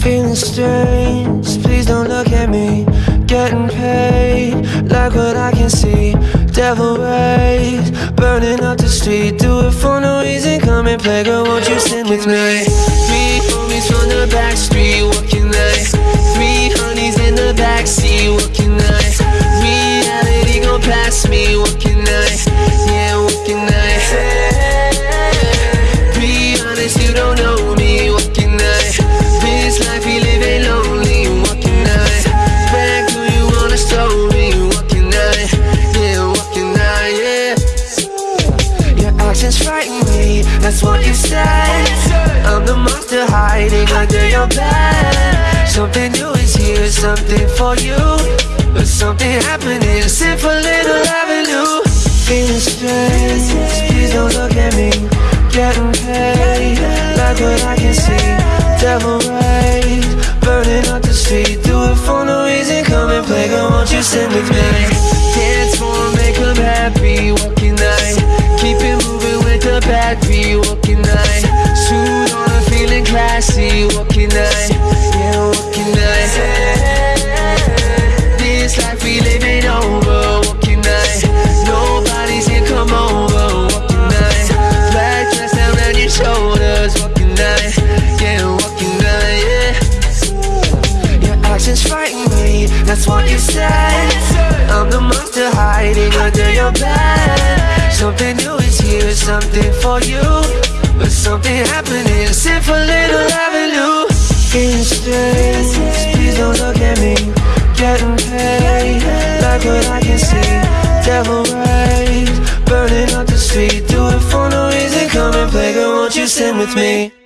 Feeling strange, please don't look at me. Getting paid, like what I can see. Devil rays, burning up the street. Do it for no reason, come and play. Girl, won't you sing with me? Three frighten me, that's what you said. I'm the monster hiding under your bed. Something new is here, something for you. But something happening, for little avenue. Feeling strange, please don't look at me. Getting paid, like what I can see. Devil battery, what can I? Suit on, I'm feeling classy, what can I? Yeah, what can I? This life we live ain't over, what can I? Nobody's here, come over, what can I? Black dress down on your shoulders, what can I? Yeah, what can I? Yeah. Your actions frighten me, that's what you said I'm the monster hiding under your bed Something new is here, something for you But something happening, sit for little avenue. Feeling strange, please don't look at me. Getting paid, like what I can see. Devil rays, burning up the street. Do it for no reason, come and play. Girl, won't you sing with me?